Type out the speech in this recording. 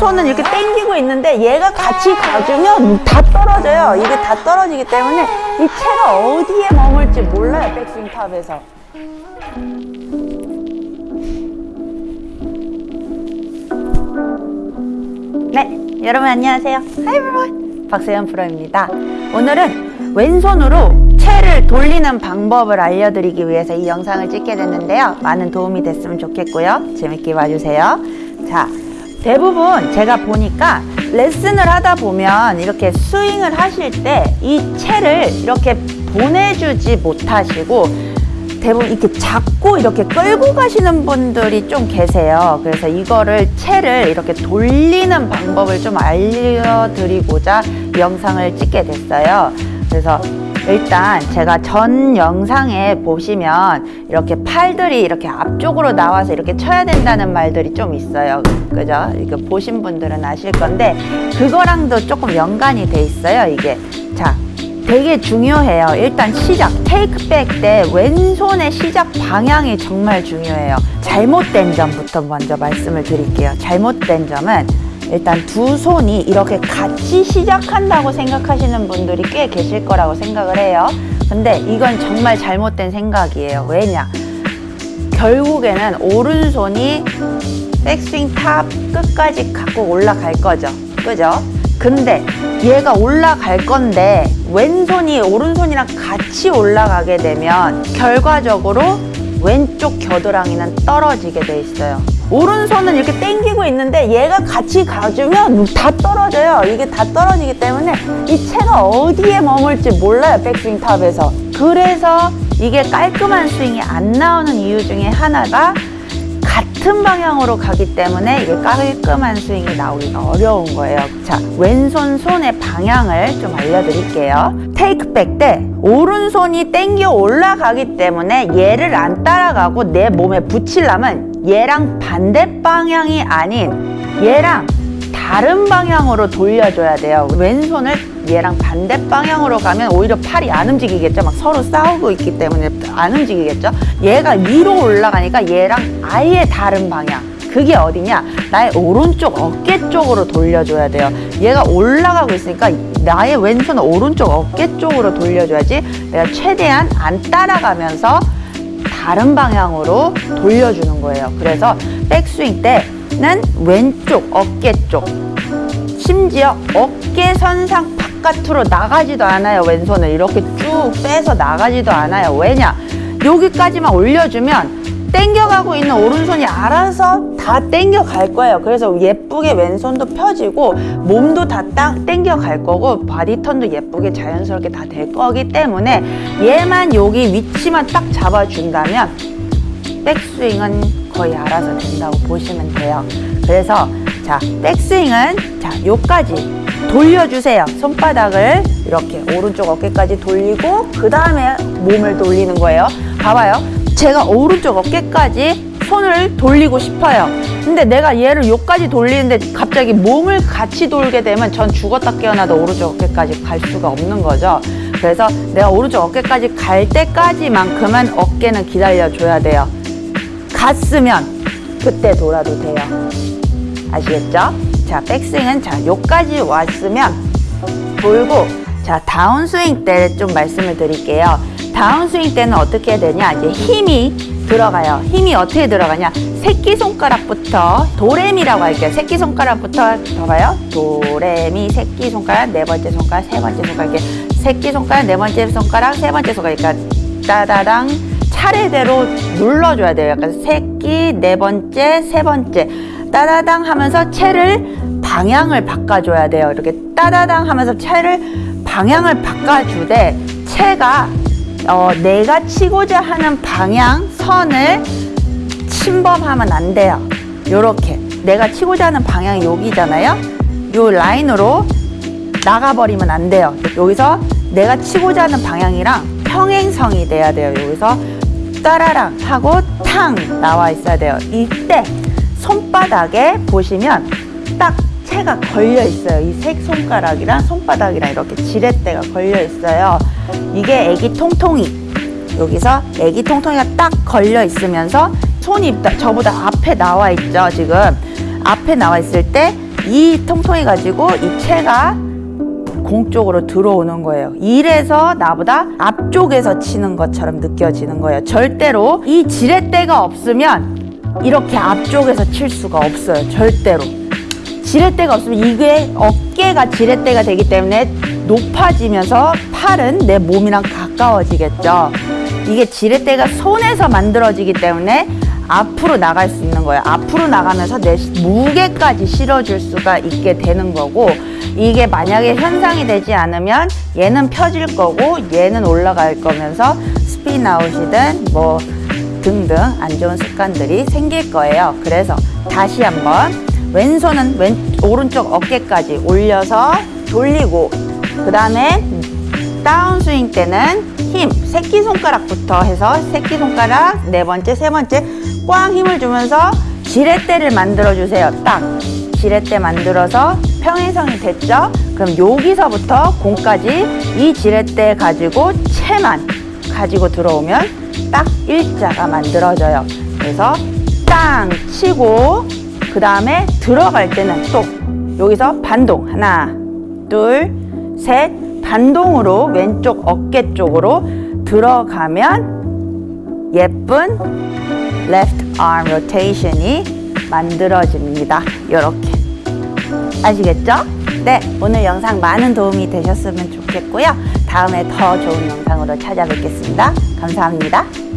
오른손은 이렇게 당기고 있는데 얘가 같이 가주면 다 떨어져요. 이게 다 떨어지기 때문에 이 채가 어디에 머물지 몰라요. 백스윙 탑에서. 네, 여러분 안녕하세요. Hi everyone. 박세현 프로입니다. 오늘은 왼손으로 채를 돌리는 방법을 알려드리기 위해서 이 영상을 찍게 됐는데요. 많은 도움이 됐으면 좋겠고요. 재밌게 봐주세요. 자, 대부분 제가 보니까 레슨을 하다 보면 이렇게 스윙을 하실 때 이 채를 이렇게 보내주지 못하시고 대부분 이렇게 잡고 이렇게 끌고 가시는 분들이 좀 계세요. 그래서 이거를 채를 이렇게 돌리는 방법을 좀 알려드리고자 이 영상을 찍게 됐어요. 그래서 일단 제가 전 영상에 보시면 이렇게 팔들이 이렇게 앞쪽으로 나와서 이렇게 쳐야 된다는 말들이 좀 있어요. 그죠? 이거 보신 분들은 아실 건데 그거랑도 조금 연관이 돼 있어요. 이게. 자, 되게 중요해요. 일단 시작, 테이크백 때 왼손의 시작 방향이 정말 중요해요. 잘못된 점부터 먼저 말씀을 드릴게요. 잘못된 점은 일단 두 손이 이렇게 같이 시작한다고 생각하시는 분들이 꽤 계실 거라고 생각을 해요. 근데 이건 정말 잘못된 생각이에요. 왜냐? 결국에는 오른손이 백스윙 top 끝까지 갖고 올라갈 거죠. 그죠? 근데 얘가 올라갈 건데 왼손이 오른손이랑 같이 올라가게 되면 결과적으로 왼쪽 겨드랑이는 떨어지게 돼 있어요. 오른손은 이렇게 당기고 있는데 얘가 같이 가주면 다 떨어져요. 이게 다 떨어지기 때문에 이 채가 어디에 머물지 몰라요. 백스윙 top에서. 그래서 이게 깔끔한 스윙이 안 나오는 이유 중에 하나가 같은 방향으로 가기 때문에 이게 깔끔한 스윙이 나오기가 어려운 거예요. 자, 왼손 손의 방향을 좀 알려드릴게요. 테이크백 때 오른손이 땡겨 올라가기 때문에 얘를 안 따라가고 내 몸에 붙이려면 얘랑 반대 방향이 아닌 얘랑 다른 방향으로 돌려줘야 돼요. 왼손을 얘랑 반대 방향으로 가면 오히려 팔이 안 움직이겠죠. 막 서로 싸우고 있기 때문에 안 움직이겠죠. 얘가 위로 올라가니까 얘랑 아예 다른 방향. 그게 어디냐? 나의 오른쪽 어깨 쪽으로 돌려줘야 돼요. 얘가 올라가고 있으니까 나의 왼손은 오른쪽 어깨 쪽으로 돌려줘야지 내가 최대한 안 따라가면서 다른 방향으로 돌려주는 거예요. 그래서 백스윙 때는 왼쪽 어깨 쪽 심지어 어깨 선상 바깥으로 나가지도 않아요. 왼손을 이렇게 쭉 빼서 나가지도 않아요. 왜냐? 여기까지만 올려주면 땡겨가고 있는 오른손이 알아서 다 땡겨 갈 거예요. 그래서 예쁘게 왼손도 펴지고 몸도 다 딱 땡겨 갈 거고 body turn도 예쁘게 자연스럽게 다 될 거기 때문에 얘만 여기 위치만 딱 잡아준다면 백스윙은 거의 알아서 된다고 보시면 돼요. 그래서 자 백스윙은 자 요까지 돌려주세요. 손바닥을 이렇게 오른쪽 어깨까지 돌리고 그 다음에 몸을 돌리는 거예요. 봐봐요. 제가 오른쪽 어깨까지 손을 돌리고 싶어요. 근데 내가 얘를 요까지 돌리는데 갑자기 몸을 같이 돌게 되면 전 죽었다 깨어나도 오른쪽 어깨까지 갈 수가 없는 거죠. 그래서 내가 오른쪽 어깨까지 갈 때까지만큼은 어깨는 기다려줘야 돼요. 갔으면 그때 돌아도 돼요. 아시겠죠? 자, 백스윙은 자, 요까지 왔으면 돌고 자, 다운스윙 때 좀 말씀을 드릴게요. 다운스윙 때는 어떻게 되냐? 이제 힘이 들어가요. 힘이 어떻게 들어가냐? 새끼손가락부터 도레미라고 할게요. 새끼손가락부터 봐봐요. 도레미, 새끼손가락, 네 번째 손가락, 세 번째 손가락 이렇게 새끼손가락, 네 번째 손가락, 세 번째 손가락 그러니까 따다당 차례대로 눌러줘야 돼요. 약간 새끼, 네 번째, 세 번째 따다당 하면서 채를 방향을 바꿔줘야 돼요. 이렇게 따다당 하면서 채를 방향을 바꿔주되 채가 어, 내가 치고자 하는 방향 선을 침범하면 안 돼요. 요렇게 내가 치고자 하는 방향이 여기잖아요. 요 라인으로 나가버리면 안 돼요. 여기서 내가 치고자 하는 방향이랑 평행성이 돼야 돼요. 여기서 따라랑 하고 탕 나와 있어야 돼요. 이때 손바닥에 보시면 딱 채가 걸려 있어요. 이 색 손가락이랑 손바닥이랑 이렇게 지렛대가 걸려 있어요. 이게 애기 통통이. 여기서 애기 통통이가 딱 걸려 있으면서 손이 저보다 앞에 나와 있죠. 지금 앞에 나와 있을 때 이 통통해 가지고 이 채가 공 쪽으로 들어오는 거예요. 이래서 나보다 앞쪽에서 치는 것처럼 느껴지는 거예요. 절대로 이 지렛대가 없으면 이렇게 앞쪽에서 칠 수가 없어요. 절대로. 지렛대가 없으면 이게 어깨가 지렛대가 되기 때문에 높아지면서 팔은 내 몸이랑 가까워지겠죠. 이게 지렛대가 손에서 만들어지기 때문에 앞으로 나갈 수 있는 거예요. 앞으로 나가면서 내 무게까지 실어줄 수가 있게 되는 거고 이게 만약에 현상이 되지 않으면 얘는 펴질 거고 얘는 올라갈 거면서 스피드 아웃이든 뭐 등등 안 좋은 습관들이 생길 거예요. 그래서 다시 한번 왼손은 왼 오른쪽 어깨까지 올려서 돌리고 그 다음에 다운스윙 때는 힘 새끼손가락부터 해서 새끼손가락 네 번째 세 번째 꽝 힘을 주면서 지렛대를 만들어 주세요. 딱. 지렛대 만들어서 평행선이 됐죠? 그럼 여기서부터 공까지 이 지렛대 가지고 채만 가지고 들어오면 딱 일자가 만들어져요. 그래서 땅 치고 그 다음에 들어갈 때는 또 여기서 반동. 하나 둘셋 반동으로 왼쪽 어깨 쪽으로 들어가면 예쁜 left arm rotation이 만들어집니다. 이렇게 아시겠죠? 네, 오늘 영상 많은 도움이 되셨으면 좋겠고요. 다음에 더 좋은 영상으로 찾아뵙겠습니다. 감사합니다.